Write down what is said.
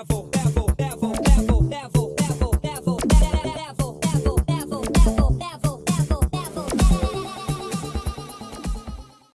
level, level.